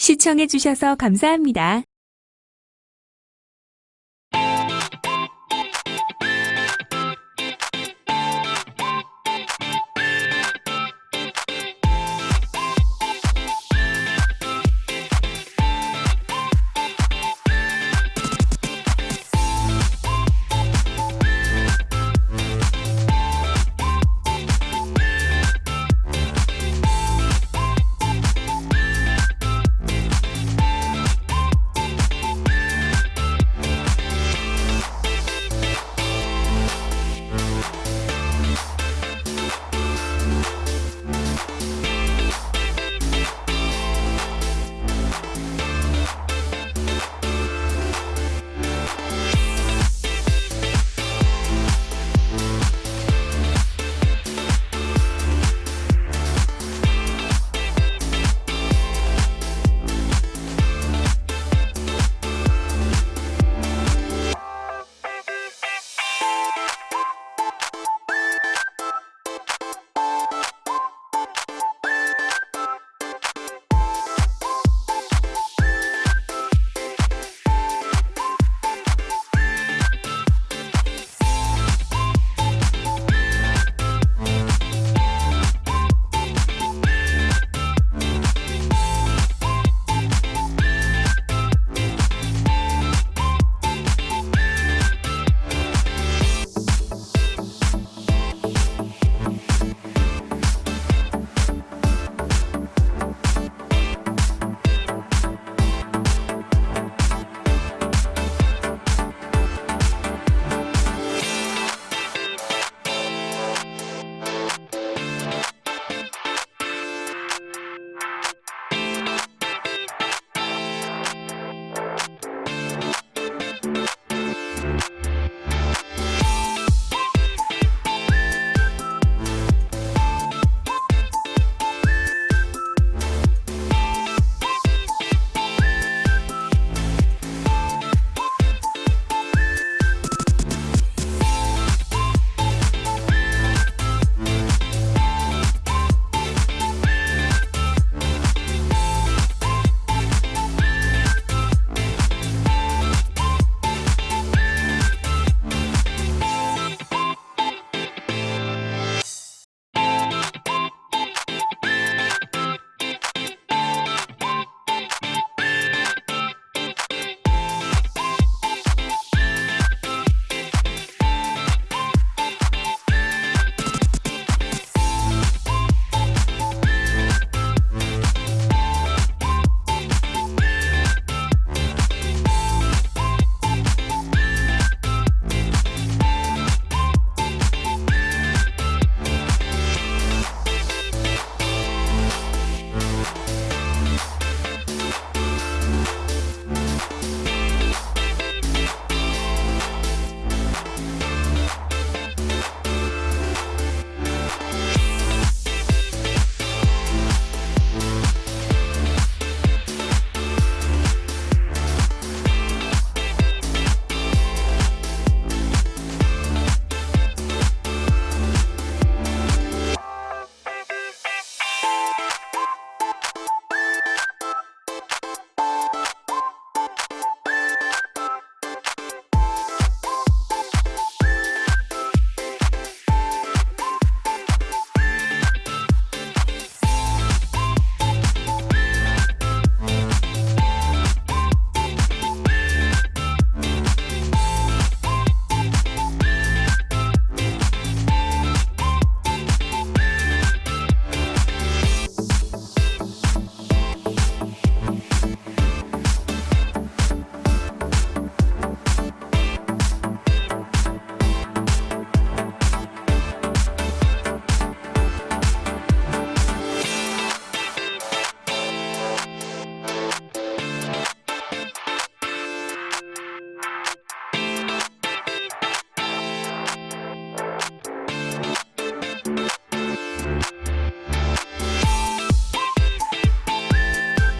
시청해주셔서 감사합니다.